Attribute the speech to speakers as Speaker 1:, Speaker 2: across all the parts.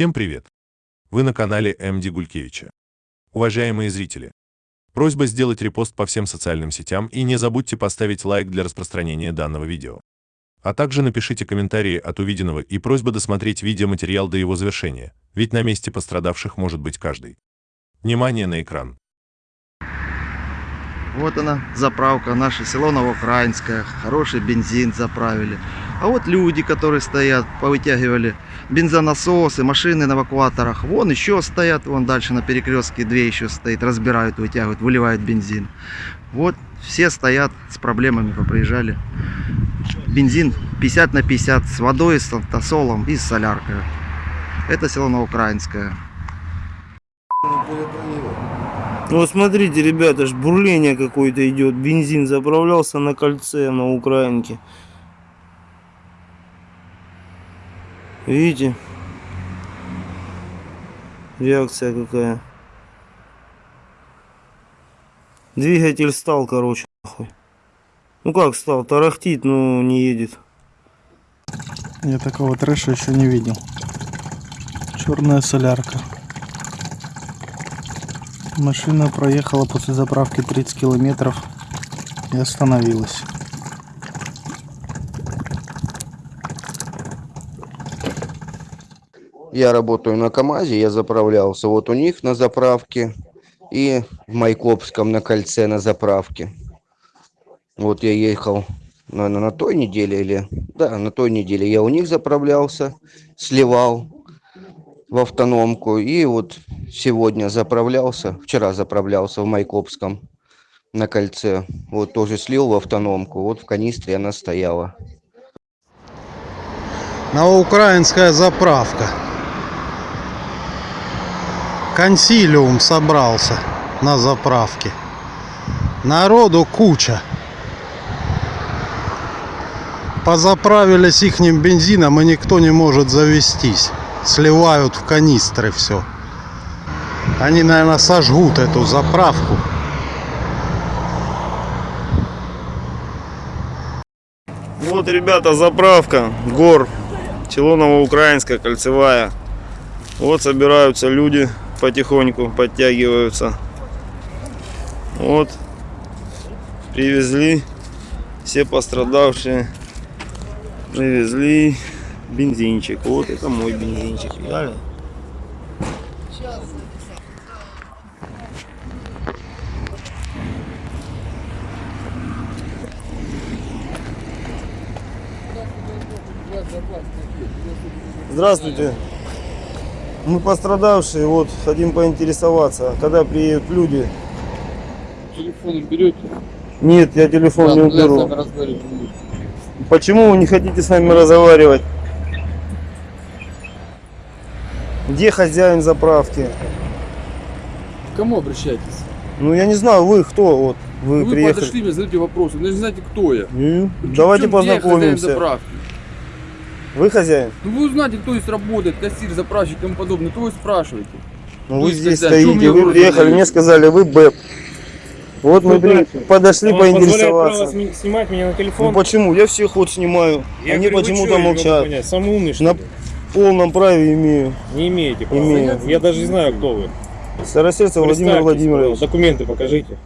Speaker 1: Всем привет! Вы на канале МД Гулькевича. Уважаемые зрители, просьба сделать репост по всем социальным сетям и не забудьте поставить лайк для распространения данного видео. А также напишите комментарии от увиденного и просьба досмотреть видеоматериал до его завершения, ведь на месте пострадавших может быть каждый. Внимание на экран.
Speaker 2: Вот она, заправка, наше село Новоукраинское. Хороший бензин заправили. А вот люди, которые стоят, повытягивали бензонасосы, машины на эвакуаторах. Вон еще стоят, вон дальше на перекрестке две еще стоит, разбирают, вытягивают, выливают бензин. Вот все стоят с проблемами, поприезжали. Бензин 50 на 50 с водой, с автосолом и с соляркой. Это село Новоукраинское.
Speaker 3: Ну смотрите, ребята, аж бурление какое-то идет. Бензин заправлялся на кольце на Украинке. Видите? Реакция какая. Двигатель стал, короче, нахуй. Ну как стал? Тарахтит, но не едет.
Speaker 4: Я такого трэша еще не видел. Черная солярка. Машина проехала после заправки 30 километров и остановилась.
Speaker 5: Я работаю на КАМАЗе, я заправлялся вот у них на заправке и в Майкопском на кольце на заправке. Вот я ехал, наверное, на той неделе или... Да, на той неделе я у них заправлялся, сливал в автономку. И вот сегодня заправлялся, вчера заправлялся в Майкопском на кольце. Вот тоже слил в автономку, вот в канистре она стояла.
Speaker 6: Новоукраинская заправка. Консилиум собрался на заправке. Народу куча. Позаправились ихним бензином и никто не может завестись. Сливают в канистры все. Они, наверное, сожгут эту заправку.
Speaker 3: Вот, ребята, заправка. Гор. Село Новоукраинская, кольцевая. Вот собираются люди потихоньку, подтягиваются. Вот. Привезли. Все пострадавшие. Привезли бензинчик. Вот это мой бензинчик. Реально. Здравствуйте. Мы пострадавшие, вот хотим поинтересоваться, когда приедут люди.
Speaker 7: Телефон берете?
Speaker 3: Нет, я телефон
Speaker 7: Да,
Speaker 3: не
Speaker 7: ну,
Speaker 3: уберу. Почему вы не хотите с нами разговаривать? Где хозяин заправки?
Speaker 7: К кому обращайтесь?
Speaker 3: Ну я не знаю, вы кто вот? Вы,
Speaker 7: Ну, вы
Speaker 3: приехали.
Speaker 7: подошли мне, задаете вопросы. Вы не знаете, кто я.
Speaker 3: Ну,
Speaker 7: В
Speaker 3: Давайте
Speaker 7: чем- где хозяин
Speaker 3: познакомимся.
Speaker 7: заправки?
Speaker 3: Вы хозяин?
Speaker 7: Ну вы узнаете, кто здесь работает, кассир, заправщик и тому подобное. То вы спрашиваете.
Speaker 3: Ну вы здесь
Speaker 7: хозяин,
Speaker 3: стоите, вы приехали, мне сказали, вы БЭП. Вот мы при- подошли
Speaker 8: Вам позволяет
Speaker 3: поинтересоваться.
Speaker 8: право снимать меня на
Speaker 3: Ну
Speaker 8: телефон?
Speaker 3: почему? Я всех вот снимаю.
Speaker 8: Я
Speaker 3: Они почему-то молчат.
Speaker 8: Самый умный, что
Speaker 3: На
Speaker 8: ли?
Speaker 3: полном праве имею.
Speaker 8: Не имеете права.
Speaker 3: Имею.
Speaker 8: Я даже не знаю, кто вы.
Speaker 3: Старосердце Владимир Владимирович.
Speaker 8: Документы покажите.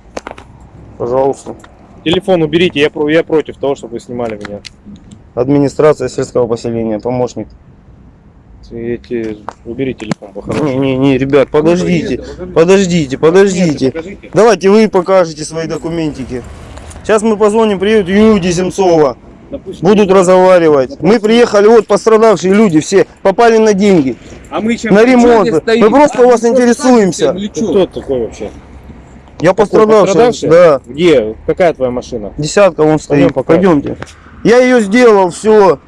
Speaker 3: Пожалуйста.
Speaker 8: Телефон уберите, я, я против того, чтобы вы снимали меня.
Speaker 3: Администрация сельского поселения, помощник.
Speaker 8: Эти... Убери телефон, по-хорошему.
Speaker 3: Не, не, не, ребят, подождите, подождите, подождите. Давайте вы покажете свои документики. Сейчас мы позвоним, приедет Юдия Земцова.
Speaker 8: Допустим.
Speaker 3: Будут разговаривать. Мы приехали, вот пострадавшие люди, все попали на деньги,
Speaker 8: А мы чем?
Speaker 3: на ремонт. Мы просто у вас
Speaker 7: А,
Speaker 3: интересуемся.
Speaker 8: Кто такой вообще?
Speaker 3: Я пострадавший,
Speaker 8: пострадавший?
Speaker 3: да.
Speaker 8: Где? Какая твоя машина?
Speaker 3: Десятка вон стоит.
Speaker 8: покажем.
Speaker 3: Пойдемте. Я ее сделал, все.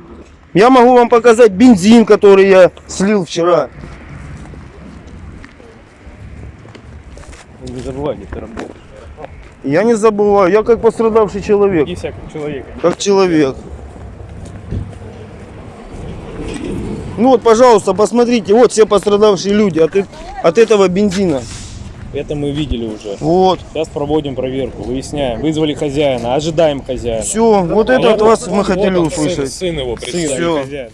Speaker 3: Я могу вам показать бензин, который я слил вчера.
Speaker 8: Не забывай, где ты работаешь.
Speaker 3: Я не забываю, я как пострадавший человек.
Speaker 8: Иди всякого человека.
Speaker 3: Как человек. Ну вот, пожалуйста, посмотрите, вот все пострадавшие люди от, от этого бензина.
Speaker 8: Это мы видели уже.
Speaker 3: Вот,
Speaker 8: Сейчас проводим проверку, выясняем. Вызвали хозяина, ожидаем хозяина.
Speaker 3: все, вот это от вас мы хотели
Speaker 8: Вот он, сын-
Speaker 3: услышать.
Speaker 8: Сын его хозяин.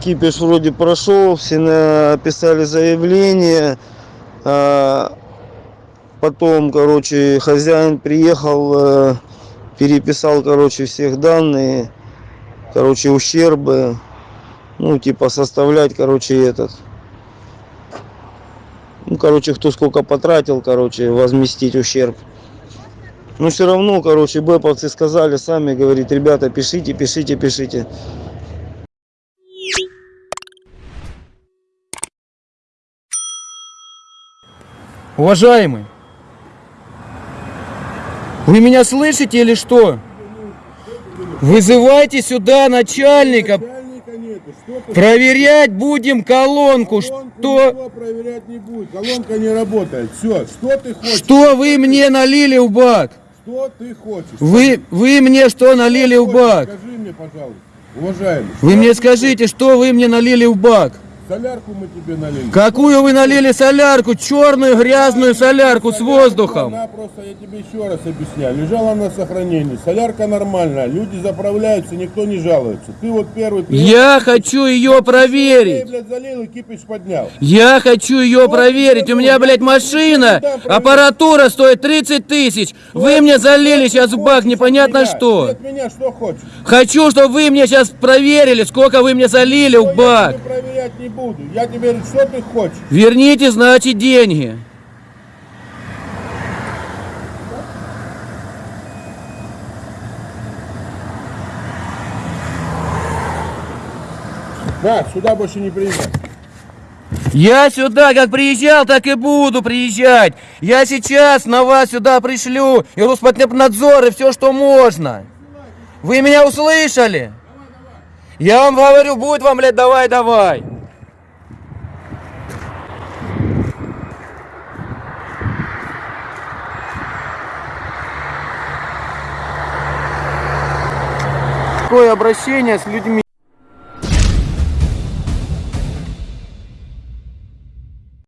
Speaker 3: Кипиш вроде прошел, все написали заявление. а, Потом, короче, хозяин приехал, э, переписал, короче, всех данные, короче, ущербы. Ну, типа составлять, короче, этот. Ну, короче, кто сколько потратил, короче, возместить ущерб. Но все равно, короче, бэповцы сказали сами, говорит, ребята, пишите, пишите, пишите.
Speaker 7: Уважаемый, вы меня слышите или что? Вызывайте сюда начальника. Проверять будем колонку. Что,
Speaker 9: проверять не будет. Колонка не работает. Все, что ты хочешь?
Speaker 7: что вы мне налили в бак?
Speaker 9: Что ты хочешь?
Speaker 7: Вы, вы мне что налили в бак?
Speaker 9: Скажи мне, пожалуйста, уважаемый.
Speaker 7: Вы
Speaker 9: что
Speaker 7: мне скажите, что вы мне налили в бак?
Speaker 9: Солярку мы тебе налили.
Speaker 7: Какую вы налили солярку? Черную грязную солярку с воздухом.
Speaker 9: Она просто, я тебе еще раз объясняю, лежала на сохранении. Солярка нормальная, люди заправляются, никто не жалуется. Ты вот первый...
Speaker 7: Я хочу ее
Speaker 9: Ты,
Speaker 7: проверить.
Speaker 9: блядь, залил и кипиш поднял.
Speaker 7: Я хочу ее проверить. У меня, блядь, машина, аппаратура стоит 30 тысяч. Вы мне залили сейчас в бак непонятно
Speaker 9: Меня. Ты
Speaker 7: что.
Speaker 9: от меня что хочешь?
Speaker 7: Хочу, чтобы вы мне сейчас проверили, сколько вы мне залили в бак.
Speaker 9: проверять не буду. Я тебе говорю, что ты хочешь?
Speaker 7: Верните, значит, деньги.
Speaker 9: На, сюда больше не приезжай.
Speaker 7: Я сюда как приезжал, так и буду приезжать. Я сейчас на вас сюда пришлю и Роспотребнадзор, и все, что можно. Вы меня услышали? Я вам говорю, будет вам, блядь, давай, Такое обращение с людьми.